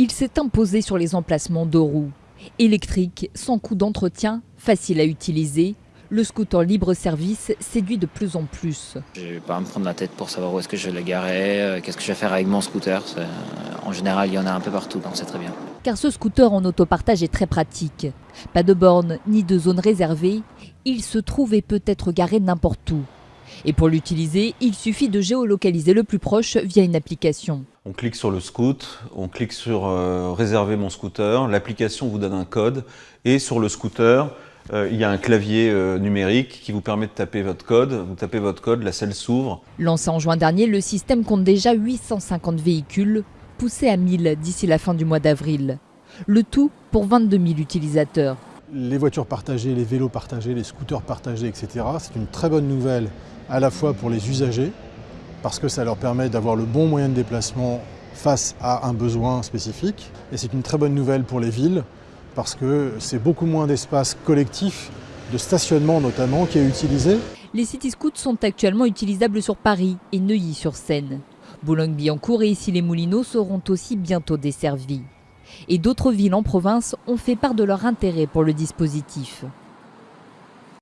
Il s'est imposé sur les emplacements de roues. Électrique, sans coût d'entretien, facile à utiliser, le scooter libre-service séduit de plus en plus. Je vais pas me prendre la tête pour savoir où est-ce que je vais le garer, euh, qu'est-ce que je vais faire avec mon scooter. Euh, en général, il y en a un peu partout, donc c'est très bien. Car ce scooter en autopartage est très pratique. Pas de borne ni de zone réservée, il se trouve et peut être garé n'importe où. Et pour l'utiliser, il suffit de géolocaliser le plus proche via une application. On clique sur le scoot, on clique sur euh, réserver mon scooter, l'application vous donne un code et sur le scooter, euh, il y a un clavier euh, numérique qui vous permet de taper votre code. Vous tapez votre code, la selle s'ouvre. Lancé en juin dernier, le système compte déjà 850 véhicules, poussés à 1000 d'ici la fin du mois d'avril. Le tout pour 22 000 utilisateurs. Les voitures partagées, les vélos partagés, les scooters partagés, etc. C'est une très bonne nouvelle à la fois pour les usagers, parce que ça leur permet d'avoir le bon moyen de déplacement face à un besoin spécifique. Et c'est une très bonne nouvelle pour les villes, parce que c'est beaucoup moins d'espace collectif, de stationnement notamment, qui est utilisé. Les city scouts sont actuellement utilisables sur Paris et Neuilly-sur-Seine. Boulogne-Billancourt et ici les Moulineaux seront aussi bientôt desservis. Et d'autres villes en province ont fait part de leur intérêt pour le dispositif.